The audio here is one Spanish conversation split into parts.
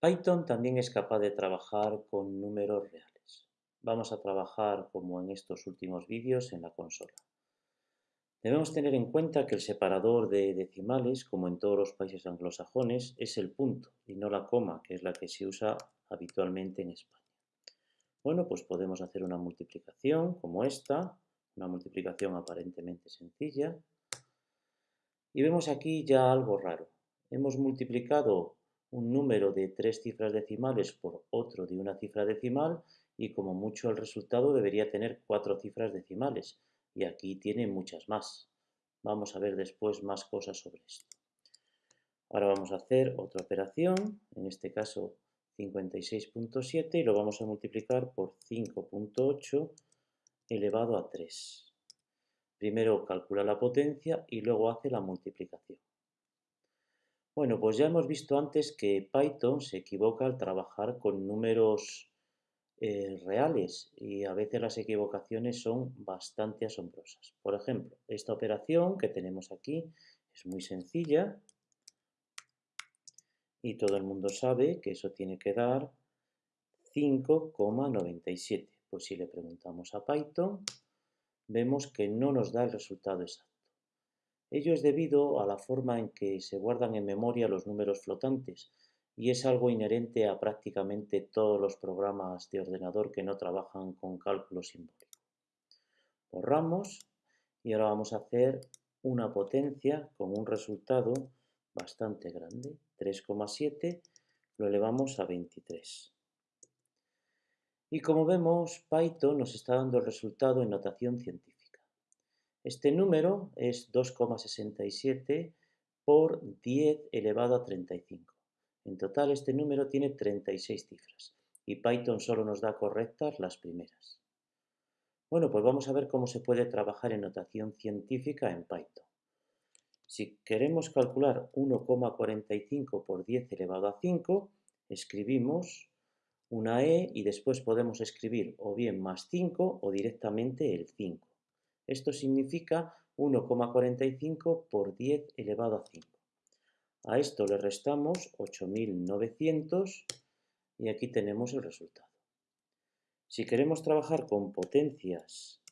Python también es capaz de trabajar con números reales. Vamos a trabajar, como en estos últimos vídeos, en la consola. Debemos tener en cuenta que el separador de decimales, como en todos los países anglosajones, es el punto y no la coma, que es la que se usa habitualmente en España. Bueno, pues podemos hacer una multiplicación como esta, una multiplicación aparentemente sencilla. Y vemos aquí ya algo raro. Hemos multiplicado un número de tres cifras decimales por otro de una cifra decimal y como mucho el resultado debería tener cuatro cifras decimales y aquí tiene muchas más. Vamos a ver después más cosas sobre esto. Ahora vamos a hacer otra operación, en este caso 56.7 y lo vamos a multiplicar por 5.8 elevado a 3. Primero calcula la potencia y luego hace la multiplicación. Bueno, pues ya hemos visto antes que Python se equivoca al trabajar con números eh, reales y a veces las equivocaciones son bastante asombrosas. Por ejemplo, esta operación que tenemos aquí es muy sencilla y todo el mundo sabe que eso tiene que dar 5,97. Pues si le preguntamos a Python, vemos que no nos da el resultado exacto. Ello es debido a la forma en que se guardan en memoria los números flotantes y es algo inherente a prácticamente todos los programas de ordenador que no trabajan con cálculo simbólico. Borramos y ahora vamos a hacer una potencia con un resultado bastante grande, 3,7, lo elevamos a 23. Y como vemos, Python nos está dando el resultado en notación científica. Este número es 2,67 por 10 elevado a 35. En total este número tiene 36 cifras y Python solo nos da correctas las primeras. Bueno, pues vamos a ver cómo se puede trabajar en notación científica en Python. Si queremos calcular 1,45 por 10 elevado a 5, escribimos una e y después podemos escribir o bien más 5 o directamente el 5. Esto significa 1,45 por 10 elevado a 5. A esto le restamos 8.900 y aquí tenemos el resultado. Si queremos trabajar con potencias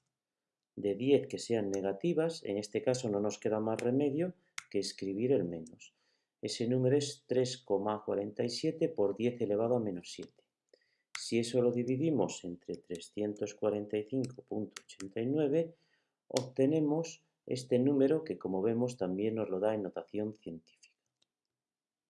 de 10 que sean negativas, en este caso no nos queda más remedio que escribir el menos. Ese número es 3,47 por 10 elevado a menos 7. Si eso lo dividimos entre 345.89, obtenemos este número que como vemos también nos lo da en notación científica.